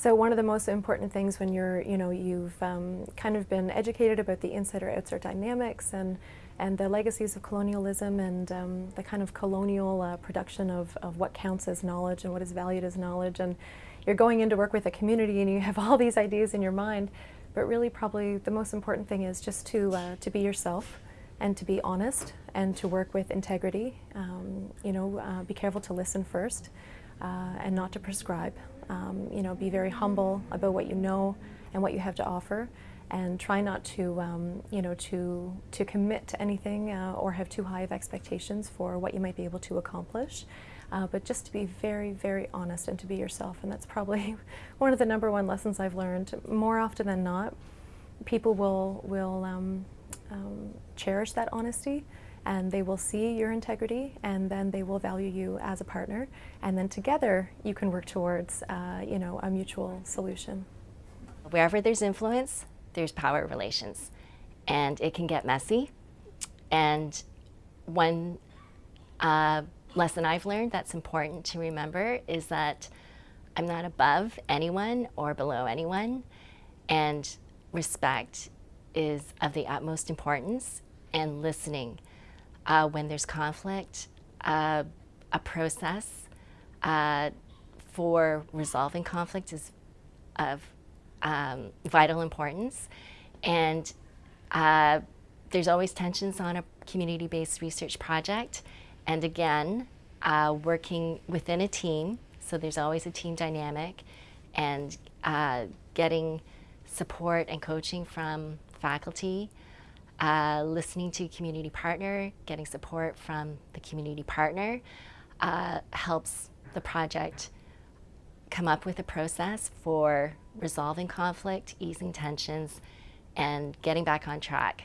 So one of the most important things when you're, you know, you've um, kind of been educated about the insider-outsider dynamics and and the legacies of colonialism and um, the kind of colonial uh, production of, of what counts as knowledge and what is valued as knowledge. And you're going in to work with a community and you have all these ideas in your mind, but really probably the most important thing is just to, uh, to be yourself and to be honest and to work with integrity. Um, you know, uh, be careful to listen first uh, and not to prescribe. Um, you know, be very humble about what you know and what you have to offer and try not to, um, you know, to, to commit to anything uh, or have too high of expectations for what you might be able to accomplish. Uh, but just to be very, very honest and to be yourself. And that's probably one of the number one lessons I've learned. More often than not, people will, will um, um, cherish that honesty and they will see your integrity and then they will value you as a partner. And then together you can work towards uh, you know a mutual solution. Wherever there's influence, there's power relations. And it can get messy. And one uh, lesson I've learned that's important to remember is that I'm not above anyone or below anyone. And respect is of the utmost importance. And listening uh, when there's conflict, uh, a process uh, for resolving conflict is of um, vital importance. And uh, there's always tensions on a community-based research project. And again, uh, working within a team, so there's always a team dynamic, and uh, getting support and coaching from faculty uh, listening to community partner, getting support from the community partner uh, helps the project come up with a process for resolving conflict, easing tensions, and getting back on track.